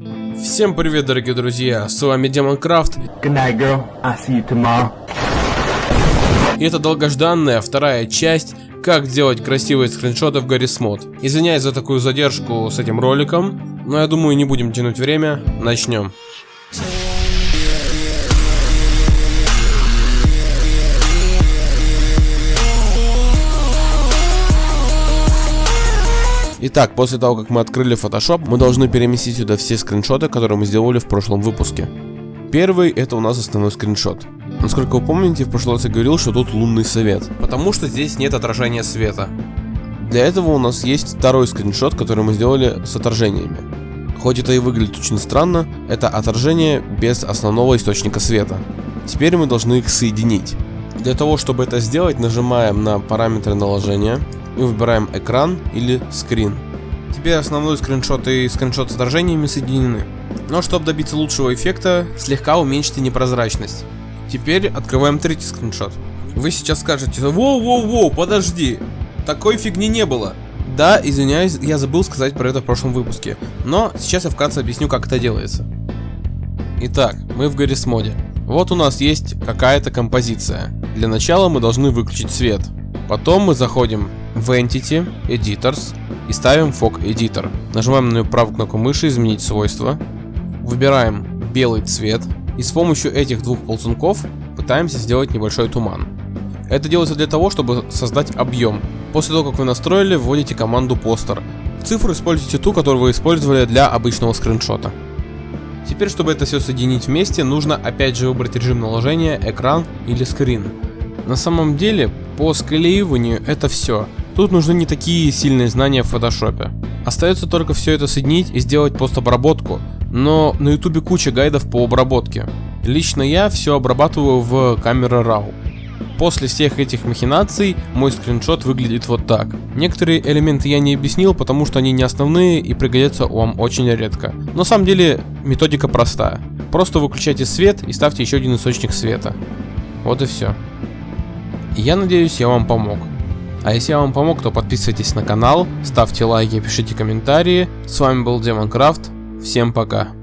Всем привет, дорогие друзья, с вами Демонкрафт. Good night, girl. I'll see you tomorrow. И это долгожданная вторая часть, как делать красивые скриншоты в Garry's Mod. Извиняюсь за такую задержку с этим роликом, но я думаю не будем тянуть время, начнем. Итак, после того, как мы открыли Photoshop, мы должны переместить сюда все скриншоты, которые мы сделали в прошлом выпуске. Первый это у нас основной скриншот. Насколько вы помните, в прошлый раз я говорил, что тут лунный свет, потому что здесь нет отражения света. Для этого у нас есть второй скриншот, который мы сделали с отражениями. Хоть это и выглядит очень странно, это отражение без основного источника света. Теперь мы должны их соединить. Для того, чтобы это сделать, нажимаем на параметры наложения и выбираем экран или скрин. Теперь основной скриншот и скриншот с отражениями соединены. Но чтобы добиться лучшего эффекта, слегка уменьшите непрозрачность. Теперь открываем третий скриншот. Вы сейчас скажете, воу-воу-воу, подожди, такой фигни не было. Да, извиняюсь, я забыл сказать про это в прошлом выпуске, но сейчас я вкратце объясню, как это делается. Итак, мы в Garry's моде. Вот у нас есть какая-то композиция. Для начала мы должны выключить свет. Потом мы заходим в Entity, Editors и ставим Fog Editor. Нажимаем на правую кнопку мыши «Изменить свойства». Выбираем белый цвет и с помощью этих двух ползунков пытаемся сделать небольшой туман. Это делается для того, чтобы создать объем. После того, как вы настроили, вводите команду Poster. Цифру используйте ту, которую вы использовали для обычного скриншота. Теперь, чтобы это все соединить вместе, нужно опять же выбрать режим наложения, экран или скрин. На самом деле, по склеиванию это все. Тут нужны не такие сильные знания в фотошопе. Остается только все это соединить и сделать постобработку, но на ютубе куча гайдов по обработке. Лично я все обрабатываю в камере RAW. После всех этих махинаций мой скриншот выглядит вот так. Некоторые элементы я не объяснил, потому что они не основные и пригодятся вам очень редко. Но на самом деле методика простая. Просто выключайте свет и ставьте еще один источник света. Вот и все. Я надеюсь, я вам помог. А если я вам помог, то подписывайтесь на канал, ставьте лайки, пишите комментарии. С вами был Демонкрафт. Всем пока.